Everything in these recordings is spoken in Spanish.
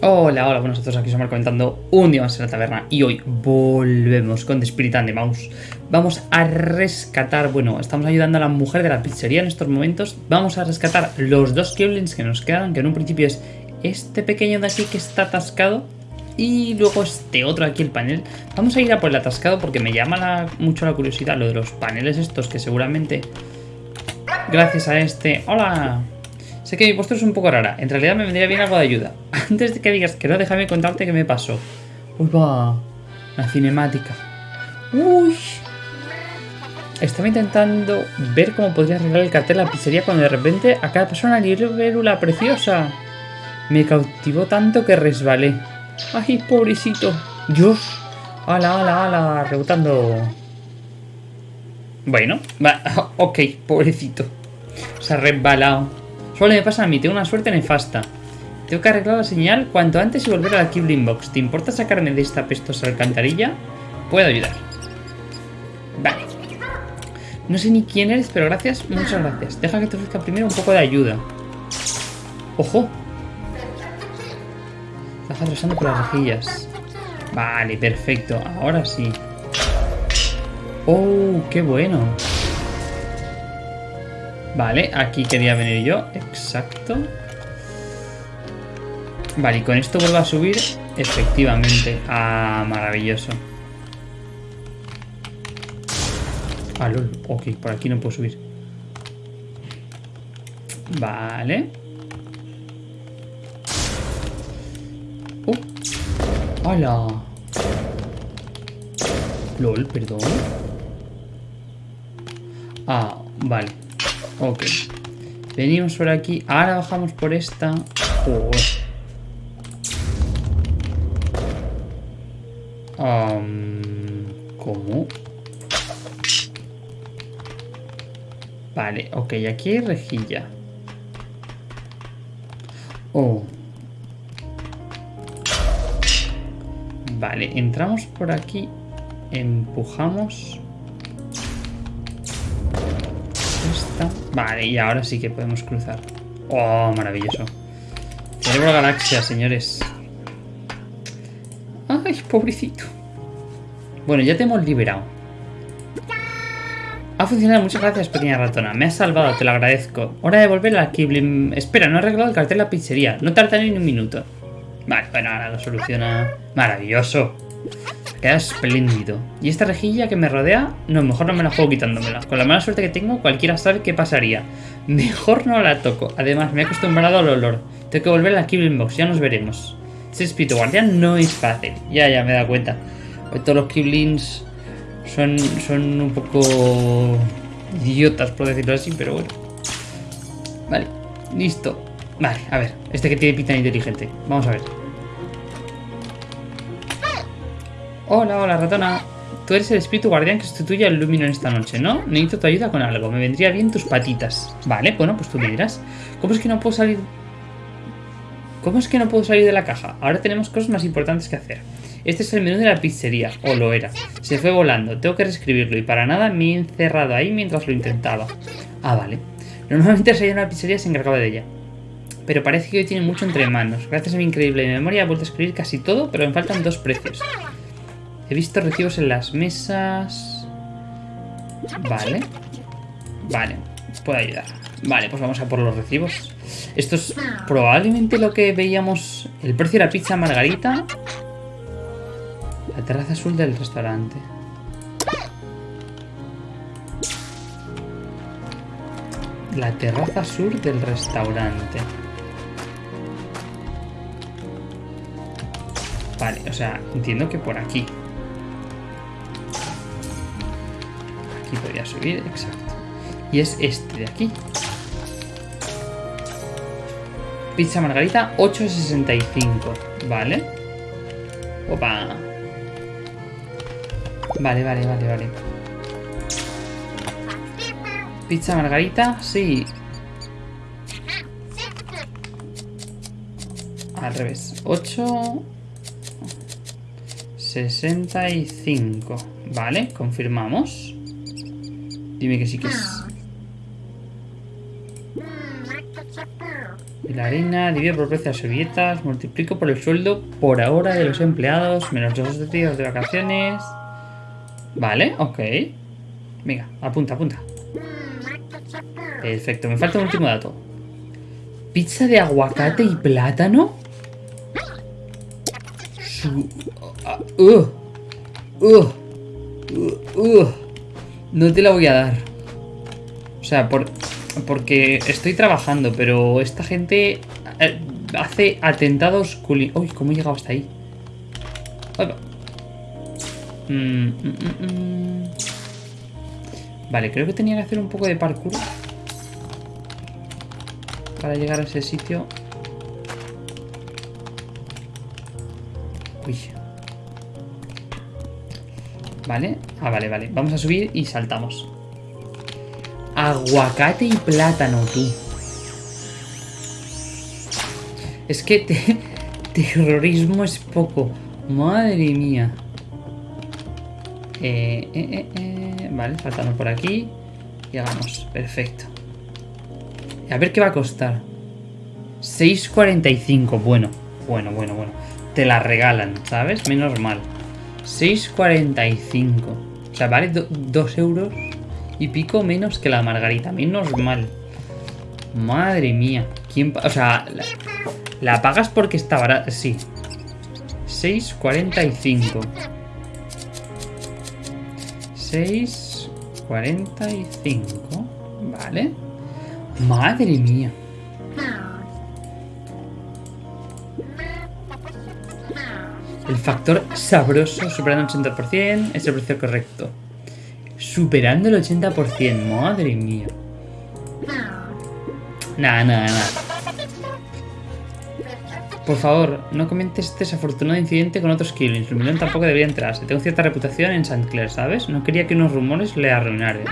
Hola, hola, buenos a todos, aquí somos comentando un día más en la taberna y hoy volvemos con The Spirit and the Mouse. Vamos a rescatar, bueno, estamos ayudando a la mujer de la pizzería en estos momentos. Vamos a rescatar los dos Keblins que nos quedan, que en un principio es este pequeño de aquí que está atascado y luego este otro aquí, el panel. Vamos a ir a por el atascado porque me llama mucho la curiosidad lo de los paneles estos que seguramente gracias a este... ¡Hola! Sé que mi postura es un poco rara. En realidad me vendría bien algo de ayuda. Antes de que digas que no, déjame contarte qué me pasó. Uy, va. La cinemática. Uy. Estaba intentando ver cómo podría arreglar el cartel de la pizzería cuando de repente a cada persona libélula preciosa. Me cautivó tanto que resbalé. ¡Ay, pobrecito! ¡Dios! ¡Hala, hala, hala! Rebotando. Bueno, va, ok, pobrecito. Se ha resbalado. Solo me pasa a mí, tengo una suerte nefasta. Tengo que arreglar la señal cuanto antes y volver a la Kibling Box. ¿Te importa sacarme de esta pestosa alcantarilla? Puedo ayudar. Vale. No sé ni quién eres, pero gracias, muchas gracias. Deja que te ofrezca primero un poco de ayuda. ¡Ojo! Estás atravesando por las rejillas. Vale, perfecto. Ahora sí. ¡Oh, qué bueno! Vale, aquí quería venir yo. Exacto. Vale, y con esto vuelvo a subir. Efectivamente. Ah, maravilloso. Ah, lol. Ok, por aquí no puedo subir. Vale. Uh. ¡Hala! LOL, perdón. Ah, vale. Ok. Venimos por aquí. Ahora bajamos por esta. ¿Cómo? Vale, ok, aquí hay rejilla. Oh. Vale, entramos por aquí. Empujamos. Vale, y ahora sí que podemos cruzar. Oh, maravilloso. Cerebro galaxia, señores. Ay, pobrecito. Bueno, ya te hemos liberado. Ha funcionado, muchas gracias, pequeña ratona. Me has salvado, te lo agradezco. Hora de volver a la Kiblim. Espera, no he arreglado el cartel de la pizzería. No tarda ni un minuto. Vale, bueno, ahora lo soluciona. Maravilloso. Queda espléndido. ¿Y esta rejilla que me rodea? No, mejor no me la juego quitándomela. Con la mala suerte que tengo, cualquiera sabe qué pasaría. Mejor no la toco. Además, me he acostumbrado al olor. Tengo que volver a la Kibling Box, ya nos veremos. Ese espíritu guardián no es fácil. Ya, ya me da cuenta. Hoy todos los Kiblins son, son un poco idiotas, por decirlo así, pero bueno. Vale, listo. Vale, a ver, este que tiene pinta inteligente. Vamos a ver. Hola, hola, ratona. Tú eres el espíritu guardián que sustituye al Lumino en esta noche, ¿no? Necesito tu ayuda con algo. Me vendría bien tus patitas. Vale, bueno, pues tú me dirás. ¿Cómo es que no puedo salir...? ¿Cómo es que no puedo salir de la caja? Ahora tenemos cosas más importantes que hacer. Este es el menú de la pizzería, o lo era. Se fue volando, tengo que reescribirlo y para nada me he encerrado ahí mientras lo intentaba. Ah, vale. Normalmente si en la pizzería se encargaba de ella. Pero parece que hoy tiene mucho entre manos. Gracias a mi increíble memoria he vuelto a escribir casi todo, pero me faltan dos precios. He visto recibos en las mesas. Vale. Vale, puedo ayudar. Vale, pues vamos a por los recibos. Esto es probablemente lo que veíamos... El precio de la pizza margarita. La terraza azul del restaurante. La terraza sur del restaurante. Vale, o sea, entiendo que por aquí. Aquí podría subir, exacto. Y es este de aquí. Pizza margarita 8.65. Vale. Opa. Vale, vale, vale, vale. Pizza margarita, sí. Al revés. 8... 65. Vale, confirmamos. Dime que sí que es. La harina, divido por precio de servilletas, multiplico por el sueldo por ahora de los empleados, menos dos días de vacaciones. Vale, ok. Venga, apunta, apunta. Perfecto, me falta un último dato. Pizza de aguacate y plátano. Su- ah, uh, uh, uh, uh. No te la voy a dar. O sea, por, porque estoy trabajando, pero esta gente eh, hace atentados culi... Uy, ¿cómo he llegado hasta ahí? Mm, mm, mm, mm. Vale, creo que tenía que hacer un poco de parkour para llegar a ese sitio. Vale. Ah, vale, vale. Vamos a subir y saltamos. Aguacate y plátano, tú. Es que te- terrorismo es poco. Madre mía. Eh, eh, eh. Vale, faltando por aquí. Llegamos. Perfecto. A ver qué va a costar. 6.45. Bueno, bueno, bueno, bueno. Te la regalan, ¿sabes? Menos mal. 6.45. O sea, vale 2 euros y pico menos que la margarita. Menos mal. Madre mía. ¿Quién o sea, la, la pagas porque está barata. Sí. 6.45. 6.45. Vale. Madre mía. Factor sabroso superando el 80% es el precio correcto. Superando el 80%, madre mía. Nada, nada, nada. Por favor, no comentes este desafortunado incidente con otros killings. Lumilón tampoco debería enterarse. Tengo cierta reputación en St. Clair, ¿sabes? No quería que unos rumores le arruinaran.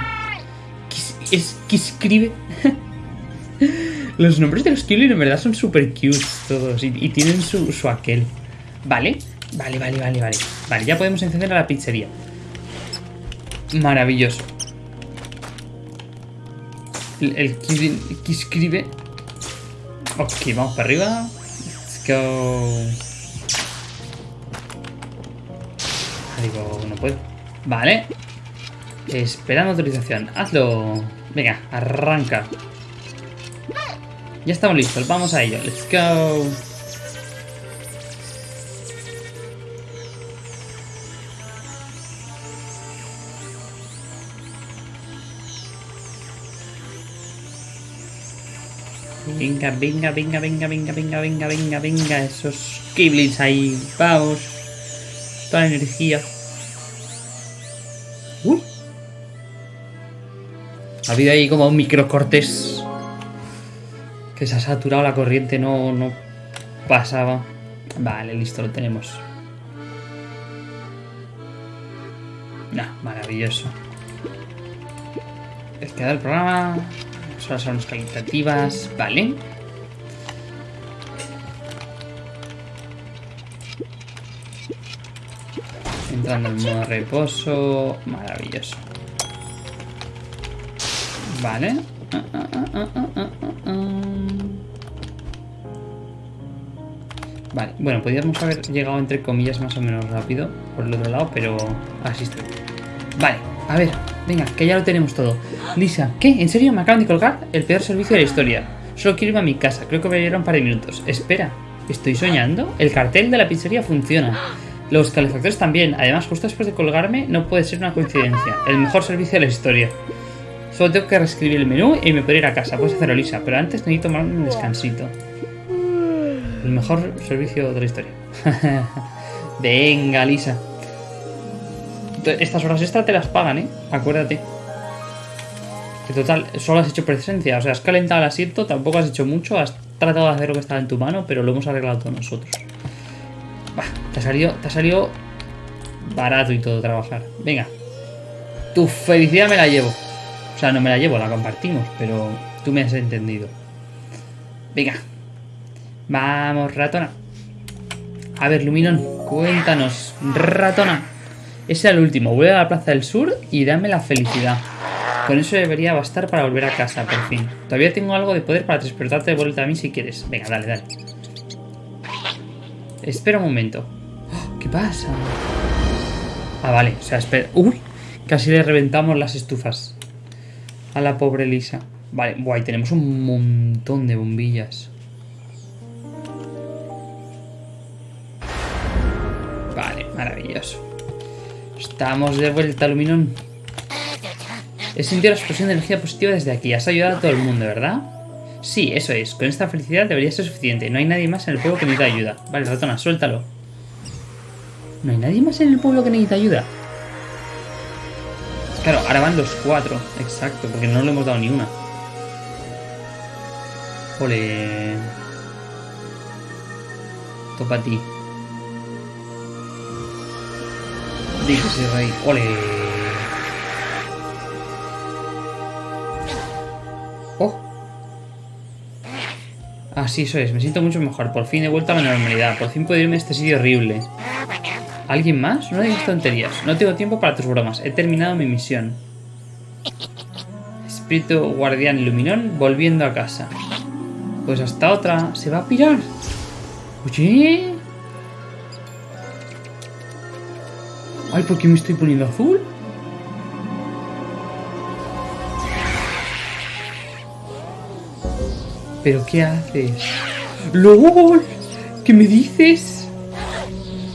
¿Qué es, qué escribe? Los nombres de los killings en verdad son super cute todos y, y tienen su, su aquel. Vale, vale, vale, vale, vale. Vale, ya podemos encender a la pizzería. Maravilloso. El, que escribe. Ok, vamos para arriba. Let's go. Digo, no puedo. Vale. Esperando autorización. Hazlo. Venga, arranca. Ya estamos listos, vamos a ello. Let's go. Venga, venga, venga, venga, venga, venga, venga, venga, venga. Esos Kiblins ahí. Vamos. Toda la energía. Uy. Ha habido ahí como un microcortes. Que se ha saturado la corriente, no, no pasaba. Vale, listo, lo tenemos. Nah, maravilloso. Es queda el programa. Solo son calitativas. Vale. Entrando en modo reposo. Maravilloso. Vale. Ah, ah, ah. Vale, bueno, podríamos haber llegado entre comillas más o menos rápido por el otro lado, pero así estoy. Vale, a ver, venga, que ya lo tenemos todo. Lisa, ¿qué? ¿En serio me acaban de colgar? El peor servicio de la historia. Solo quiero irme a mi casa, creo que me llevará un par de minutos. Espera, ¿estoy soñando? El cartel de la pizzería funciona. Los calefactores también. Además, justo después de colgarme, no puede ser una coincidencia. El mejor servicio de la historia. Solo tengo que reescribir el menú y me puedo ir a casa. Puedes hacerlo, Lisa, pero antes necesito tomarme un descansito. El mejor servicio de la historia. Venga, Lisa. Estas horas extra te las pagan, ¿eh? Acuérdate. Que total, solo has hecho presencia. O sea, has calentado el asiento, tampoco has hecho mucho. Has tratado de hacer lo que estaba en tu mano, pero lo hemos arreglado todos nosotros. Bah, te ha salido, te ha salido barato y todo trabajar. Venga. Tu felicidad me la llevo. O sea, no me la llevo, la compartimos, pero tú me has entendido. Venga. Vamos, ratona. A ver, Luminón, cuéntanos. Ratona. Ese era el último. Vuelve a la Plaza del Sur y dame la felicidad. Con eso debería bastar para volver a casa, por fin. Todavía tengo algo de poder para transportarte de vuelta a mí si quieres. Venga, dale, dale. Espera un momento. ¡Oh! ¿Qué pasa? Ah, vale. O sea, espera. ¡Uy! Casi le reventamos las estufas. A la pobre Lisa. Vale, guay, tenemos un montón de bombillas. Vale, maravilloso. Estamos de vuelta, Luminón. He sentido la explosión de energía positiva desde aquí. Has ayudado a todo el mundo, ¿verdad? Sí, eso es. Con esta felicidad debería ser suficiente. No hay nadie más en el pueblo que necesita ayuda. Vale, ratona, suéltalo. ¿No hay nadie más en el pueblo que necesita ayuda? Claro, ahora van los cuatro. Exacto, porque no le hemos dado ni una. Ole. Topa a ti. Dígase, rey. Ole. Oh. Así eso es. Me siento mucho mejor. Por fin he vuelto a la normalidad. Por fin puedo irme a este sitio horrible. ¿Alguien más? No digas tonterías. No tengo tiempo para tus bromas. He terminado mi misión. Espíritu guardián iluminón volviendo a casa. Pues hasta otra. ¿Se va a pirar? Oye. Ay, ¿por qué me estoy poniendo azul? ¿Pero qué haces? ¡LOL! ¿Qué me dices?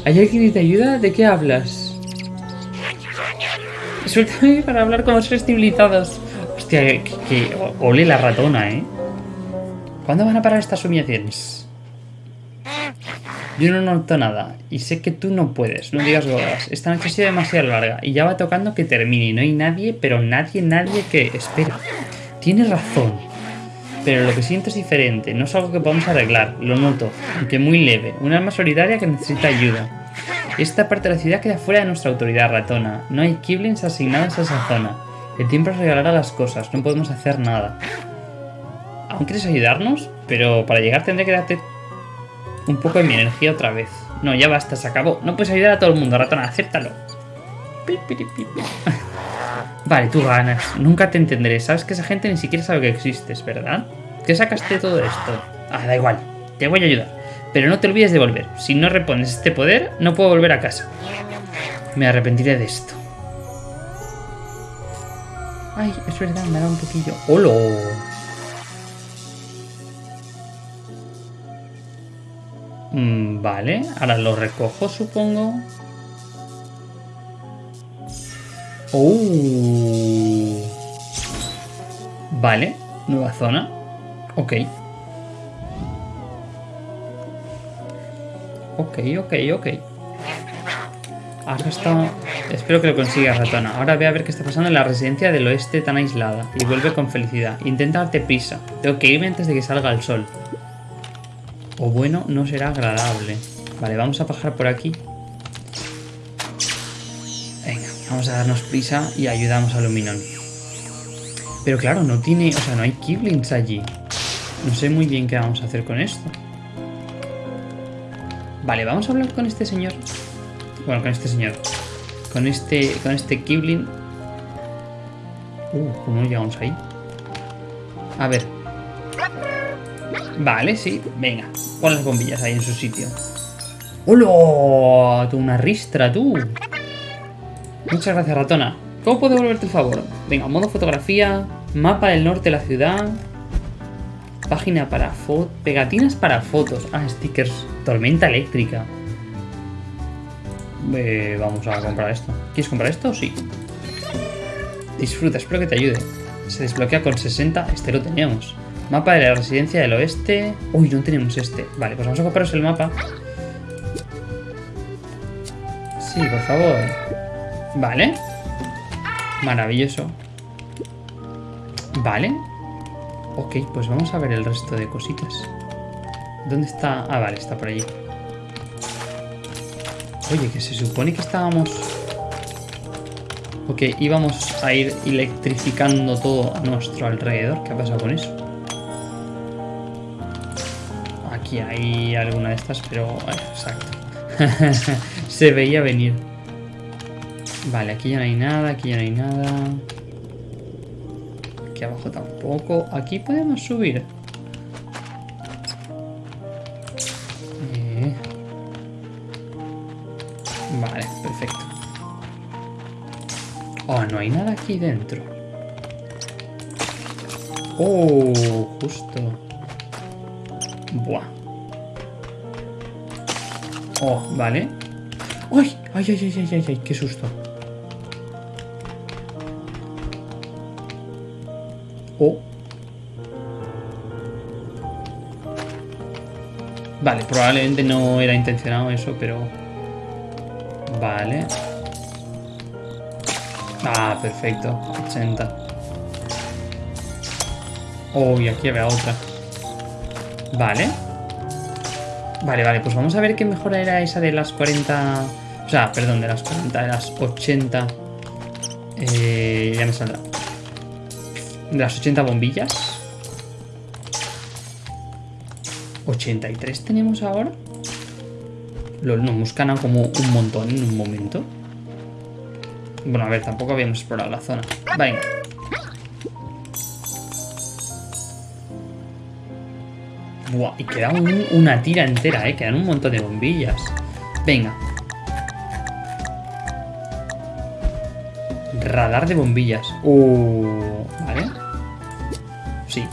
¿Hay alguien que te ayuda? ¿De qué hablas? Suéltame para hablar con los civilizados. Hostia, que, que ole la ratona, ¿eh? ¿Cuándo van a parar estas humillaciones? Yo no noto nada y sé que tú no puedes, no digas bodas. Esta noche ha sido demasiado larga y ya va tocando que termine. No hay nadie, pero nadie, nadie que... Espera, tienes razón. Pero lo que siento es diferente, no es algo que podamos arreglar, lo noto, aunque muy leve. Un alma solidaria que necesita ayuda. Esta parte de la ciudad queda fuera de nuestra autoridad ratona. No hay Kiblins asignados a esa zona. El tiempo regalará las cosas, no podemos hacer nada. ¿Aún quieres ayudarnos? Pero para llegar tendré que darte un poco de mi energía otra vez. No, ya basta, se acabó. No puedes ayudar a todo el mundo, ratona, acéptalo. Vale, tú ganas. Nunca te entenderé. Sabes que esa gente ni siquiera sabe que existes, ¿verdad? ¿Qué sacaste todo esto? Ah, da igual. Te voy a ayudar. Pero no te olvides de volver. Si no repones este poder, no puedo volver a casa. Me arrepentiré de esto. Ay, es verdad, me dado un poquillo. ¡Holo! Mm, vale, ahora lo recojo, supongo. Oh. Vale, nueva zona. Ok. Ok, ok, ok. Ahora está... Espero que lo consigas, ratona. Ahora ve a ver qué está pasando en la residencia del oeste tan aislada. Y vuelve con felicidad. Intenta darte prisa. Tengo que irme antes de que salga el sol. O bueno, no será agradable. Vale, vamos a bajar por aquí. Venga, vamos a darnos prisa y ayudamos a Luminón. Pero claro, no tiene... O sea, no hay Kiblins allí. No sé muy bien qué vamos a hacer con esto. Vale, vamos a hablar con este señor. Bueno, con este señor. Con este, con este Kiblin. Uh, ¿cómo llegamos ahí? A ver. Vale, sí. Venga, pon las bombillas ahí en su sitio. ¡Hola! Tú una ristra, tú. Muchas gracias, ratona. ¿Cómo puedo devolverte el favor? Venga, modo fotografía, mapa del norte de la ciudad, página para fotos, pegatinas para fotos, ah, stickers, tormenta eléctrica. Eh, vamos a comprar esto. ¿Quieres comprar esto? Sí. Disfruta, espero que te ayude. Se desbloquea con 60, este lo teníamos. Mapa de la residencia del oeste. Uy, no tenemos este. Vale, pues vamos a compraros el mapa. Sí, por favor. Vale. Maravilloso. Vale. Ok, pues vamos a ver el resto de cositas. ¿Dónde está? Ah, vale, está por allí. Oye, que se supone que estábamos... Ok, íbamos a ir electrificando todo a nuestro alrededor. ¿Qué ha pasado con eso? Aquí hay alguna de estas, pero... Exacto. se veía venir. Vale, aquí ya no hay nada, aquí ya no hay nada. Aquí abajo tampoco. Aquí podemos subir. Eh. Vale, perfecto. Oh, no hay nada aquí dentro. Oh, justo. Buah. Oh, vale. ¡Ay! ¡Ay, ay, ay, ay, ay! ¡Qué susto! Oh. Vale, probablemente no era intencionado eso, pero... Vale. Ah, perfecto. 80. Oh, y aquí había otra. Vale. Vale, vale, pues vamos a ver qué mejora era esa de las 40... O sea, perdón, de las 40, de las 80... Eh, ya me saldrá. De las 80 bombillas. 83 tenemos ahora. no, hemos ganado como un montón en un momento. Bueno, a ver, tampoco habíamos explorado la zona. Venga. Buah, y queda una tira entera, ¿eh? Quedan un montón de bombillas. Venga. Radar de bombillas. Uh, vale. Sí.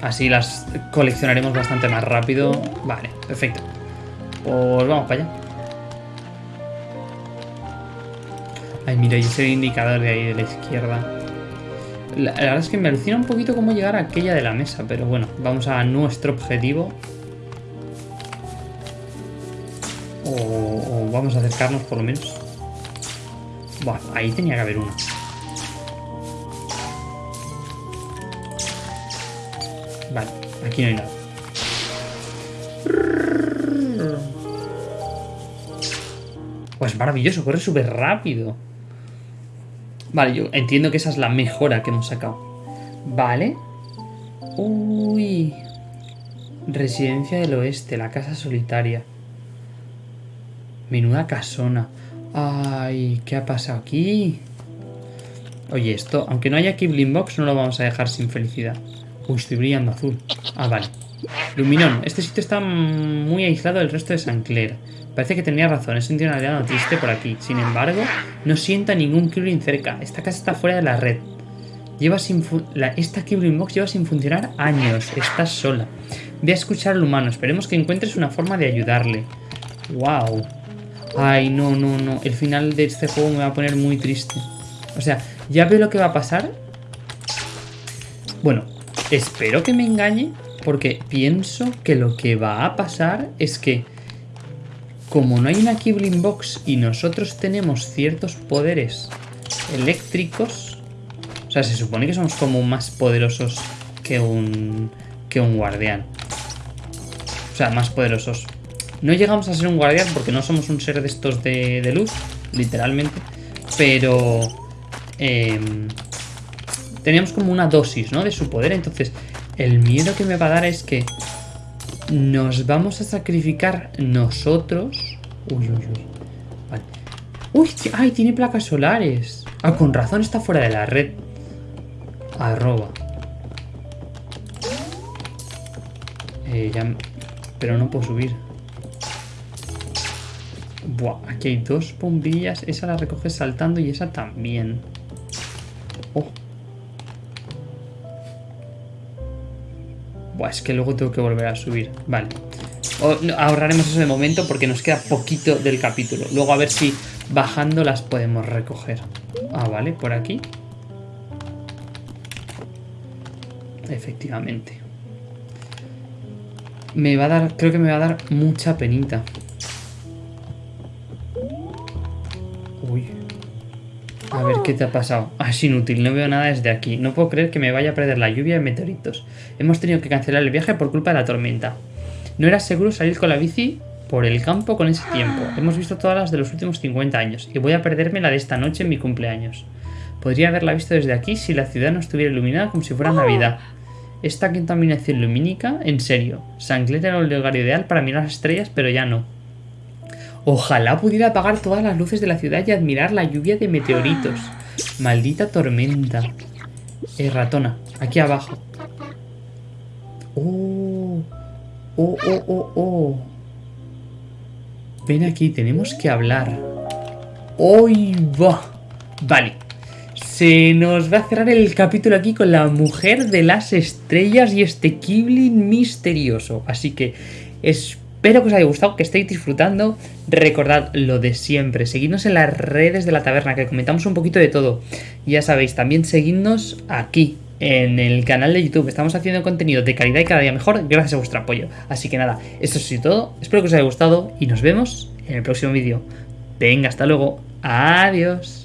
Así las coleccionaremos bastante más rápido. Vale, perfecto. Pues vamos para allá. Ay, mira, y ese indicador de ahí de la izquierda. La, verdad es que me alucina un poquito cómo llegar a aquella de la mesa, pero bueno, vamos a nuestro objetivo. O, vamos a acercarnos por lo menos. Bueno, ahí tenía que haber uno. Vale, aquí no hay nada. Pues maravilloso, corre súper rápido. Vale, yo entiendo que esa es la mejora que hemos sacado. Vale. Uy. Residencia del oeste, la casa solitaria. Menuda casona. Ay, ¿qué ha pasado aquí? Oye, esto, aunque no haya Kibling Box, no lo vamos a dejar sin felicidad. Uy, estoy brillando azul. Ah, vale. Luminón, este sitio está muy aislado del resto de San Clair. Parece que tenía razón, he sentido una aliado triste por aquí. Sin embargo, no sienta ningún Kibling cerca. Esta casa está fuera de la red. Lleva sin esta Kibling Box lleva sin funcionar años. Estás sola. Ve a escuchar al humano. Esperemos que encuentres una forma de ayudarle. Wow. Ay, no, no, no. El final de este juego me va a poner muy triste. O sea, ya veo lo que va a pasar. Bueno, espero que me engañe. Porque pienso que lo que va a pasar es que como no hay una Kibling Box y nosotros tenemos ciertos poderes eléctricos, o sea, se supone que somos como más poderosos que un, que un guardián. O sea, más poderosos. No llegamos a ser un guardián porque no somos un ser de estos de, luz, literalmente. Pero em, teníamos como una dosis, ¿no? De su poder. Entonces, el miedo que me va a dar es que nos vamos a sacrificar nosotros. Uy, uy, uy. Vale. Uy, ay, tiene placas solares. Ah, con razón está fuera de la red. Arroba. Eh. Pero no puedo subir. Buah, aquí hay dos bombillas. Esa la recoges saltando y esa también. Es que luego tengo que volver a subir. Vale. ahorraremos eso de momento porque nos queda poquito del capítulo. Luego a ver si bajando las podemos recoger. Ah, vale, por aquí. Efectivamente. Me va a dar, creo que me va a dar mucha penita. ¿Qué te ha pasado? Ah, es inútil, no veo nada desde aquí. No puedo creer que me vaya a perder la lluvia de meteoritos. Hemos tenido que cancelar el viaje por culpa de la tormenta. No era seguro salir con la bici por el campo con ese tiempo. Hemos visto todas las de los últimos 50 años y voy a perderme la de esta noche en mi cumpleaños. Podría haberla visto desde aquí si la ciudad no estuviera iluminada como si fuera Navidad. Esta contaminación lumínica, en serio. Sangler era el lugar ideal para mirar las estrellas, pero ya no. Ojalá pudiera apagar todas las luces de la ciudad y admirar la lluvia de meteoritos. Maldita tormenta. Eh, ratona, aquí abajo. Oh, oh, oh, oh, oh. Ven aquí, tenemos que hablar. ¡Hoy va! Vale. Se nos va a cerrar el capítulo aquí con la mujer de las estrellas y este Kiblin misterioso. Así que espero que os haya gustado, que estéis disfrutando. Recordad lo de siempre, seguidnos en las redes de la taberna, que comentamos un poquito de todo. Ya sabéis, también seguidnos aquí, en el canal de YouTube. Estamos haciendo contenido de calidad y cada día mejor gracias a vuestro apoyo. Así que nada, esto es todo. Espero que os haya gustado y nos vemos en el próximo vídeo. Venga, hasta luego. Adiós.